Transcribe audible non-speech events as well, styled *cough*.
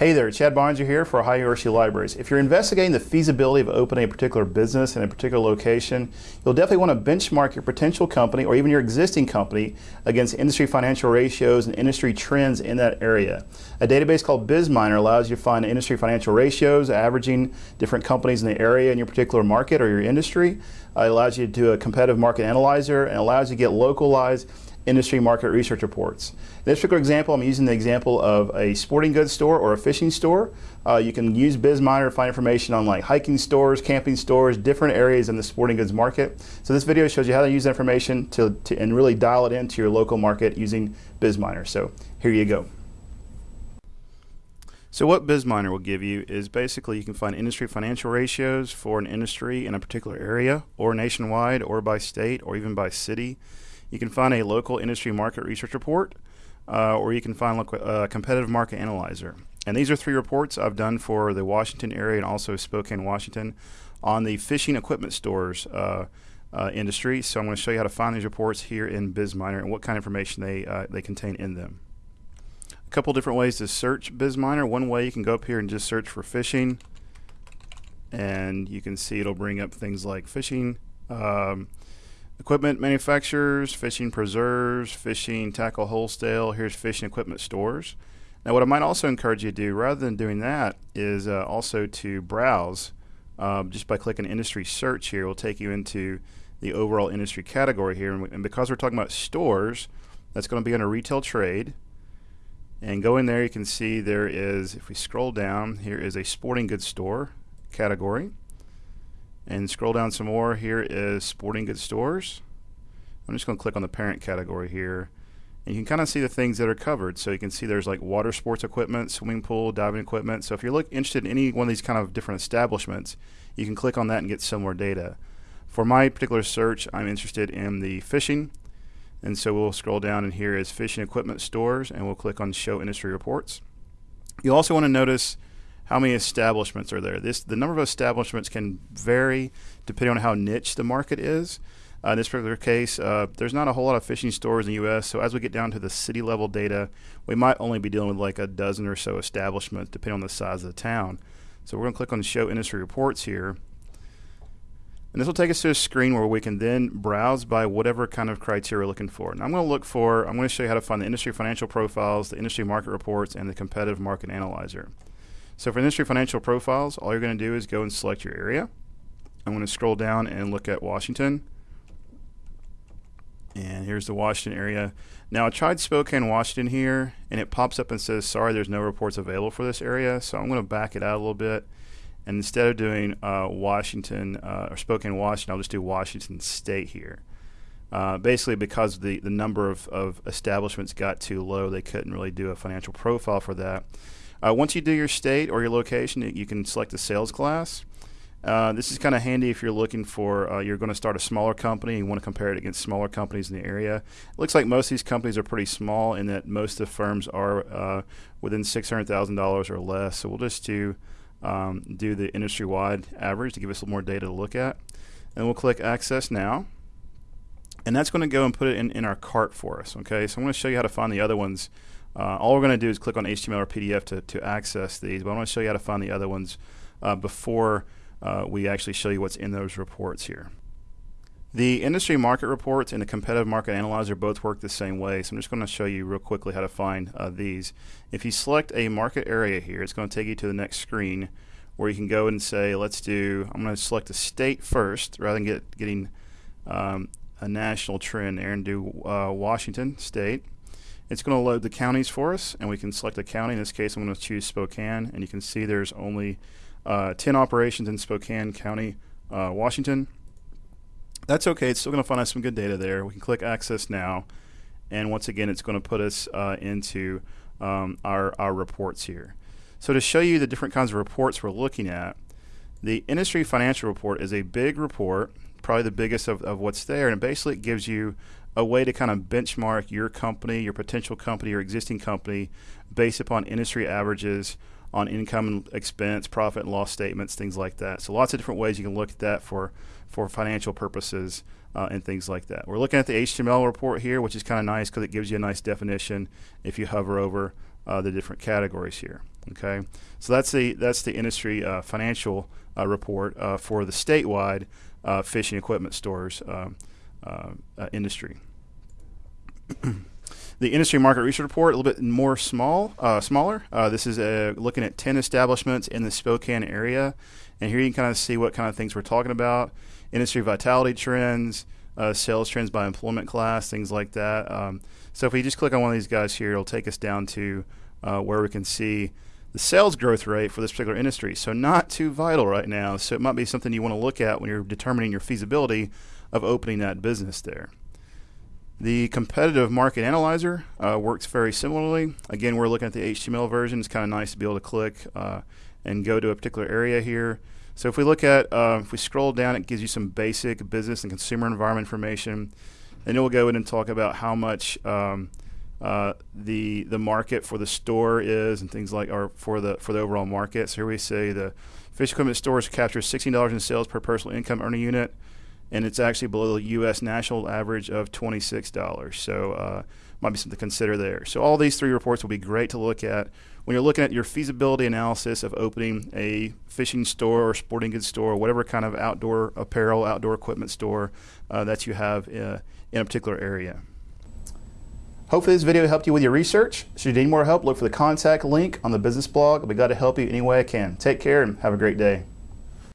Hey there, Chad Boeninger here for Ohio University Libraries. If you're investigating the feasibility of opening a particular business in a particular location, you'll definitely want to benchmark your potential company or even your existing company against industry financial ratios and industry trends in that area. A database called BizMiner allows you to find industry financial ratios, averaging different companies in the area in your particular market or your industry. It allows you to do a competitive market analyzer and allows you to get localized industry market research reports. In this particular example, I'm using the example of a sporting goods store or a fishing store. Uh, you can use BizMiner to find information on like hiking stores, camping stores, different areas in the sporting goods market. So this video shows you how to use information to, to and really dial it into your local market using BizMiner. So here you go. So what BizMiner will give you is basically you can find industry financial ratios for an industry in a particular area or nationwide or by state or even by city. You can find a local industry market research report, uh, or you can find a uh, competitive market analyzer. And these are three reports I've done for the Washington area and also Spokane, Washington, on the fishing equipment stores uh, uh, industry. So I'm going to show you how to find these reports here in BizMiner and what kind of information they uh, they contain in them. A couple different ways to search BizMiner. One way you can go up here and just search for fishing, and you can see it'll bring up things like fishing. Um, Equipment manufacturers, fishing preserves, fishing tackle wholesale. Here's fishing equipment stores. Now, what I might also encourage you to do, rather than doing that, is uh, also to browse um, just by clicking industry search here. Will take you into the overall industry category here, and, and because we're talking about stores, that's going to be under retail trade. And go in there, you can see there is, if we scroll down, here is a sporting goods store category. And scroll down some more. Here is sporting goods stores. I'm just going to click on the parent category here. And you can kind of see the things that are covered. So you can see there's like water sports equipment, swimming pool, diving equipment. So if you're look, interested in any one of these kind of different establishments, you can click on that and get similar data. For my particular search, I'm interested in the fishing. And so we'll scroll down and here is fishing equipment stores and we'll click on show industry reports. You'll also want to notice how many establishments are there. This the number of establishments can vary depending on how niche the market is. Uh, in this particular case, uh, there's not a whole lot of fishing stores in the U.S. So as we get down to the city level data, we might only be dealing with like a dozen or so establishments, depending on the size of the town. So we're going to click on Show Industry Reports here. And this will take us to a screen where we can then browse by whatever kind of criteria we're looking for. And I'm going to look for, I'm going to show you how to find the industry financial profiles, the industry market reports, and the competitive market analyzer. So for industry financial profiles, all you're going to do is go and select your area. I'm going to scroll down and look at Washington. And here's the Washington area. Now I tried Spokane, Washington here, and it pops up and says, sorry, there's no reports available for this area. So I'm going to back it out a little bit. And instead of doing uh, Washington uh, or Spokane, Washington, I'll just do Washington State here. Uh, basically, because the, the number of, of establishments got too low, they couldn't really do a financial profile for that. Uh, once you do your state or your location, you can select the sales class. Uh, this is kind of handy if you're looking for uh, you're going to start a smaller company and you want to compare it against smaller companies in the area. It looks like most of these companies are pretty small in that most of the firms are uh, within six hundred thousand dollars or less. So we'll just do um, do the industry wide average to give us a little more data to look at, and we'll click Access Now, and that's going to go and put it in, in our cart for us. Okay, so I'm going to show you how to find the other ones uh, all we're going to do is click on HTML or PDF to, to access these, but I want to show you how to find the other ones uh, before uh, we actually show you what's in those reports here. The industry market reports and the competitive market analyzer both work the same way, so I'm just going to show you real quickly how to find uh, these. If you select a market area here, it's going to take you to the next screen where you can go and say, let's do, I'm going to select a state first rather than get, getting um, a national trend there and do uh, Washington State. It's going to load the counties for us, and we can select a county. In this case, I'm going to choose Spokane, and you can see there's only uh, 10 operations in Spokane County, uh, Washington. That's okay. It's still going to find us some good data there. We can click Access Now, and once again, it's going to put us uh, into um, our, our reports here. So to show you the different kinds of reports we're looking at, the Industry Financial Report is a big report, probably the biggest of, of what's there, and basically it gives you a way to kind of benchmark your company, your potential company, your existing company based upon industry averages on income and expense, profit and loss statements, things like that. So lots of different ways you can look at that for, for financial purposes uh, and things like that. We're looking at the HTML report here, which is kind of nice because it gives you a nice definition if you hover over uh, the different categories here. Okay, so that's the that's the industry uh, financial uh, report uh, for the statewide uh, fishing equipment stores um, uh, uh, industry. *clears throat* the industry market research report a little bit more small, smaller. this is looking at ten establishments in the Spokane area, and here you can kind of see what kind of things we're talking about: industry vitality trends. sales trends by employment class, things like that. Um, so if we just click on one of these guys here, it'll take us down to where we can see the sales growth rate for this particular industry. So, not too vital right now. So, it might be something you want to look at when you're determining your feasibility of opening that business there. The competitive market analyzer uh, works very similarly. Again, we're looking at the HTML version. It's kind of nice to be able to click uh, and go to a particular area here. So, if we look at, uh, if we scroll down, it gives you some basic business and consumer environment information. And it will go in and talk about how much. Um, uh, the the market for the store is and things like or for the for the overall market. So here we say the fish equipment stores capture sixteen dollars in sales per personal income earning unit, and it's actually below the U.S. national average of twenty six dollars. So uh, might be something to consider there. So all these three reports will be great to look at when you're looking at your feasibility analysis of opening a fishing store or sporting goods store, or whatever kind of outdoor apparel, outdoor equipment store uh, that you have uh, in a particular area. Hopefully this video helped you with your research. Should you need more help, look for the contact link on the business blog. I'll be glad to help you any way I can. Take care and have a great day.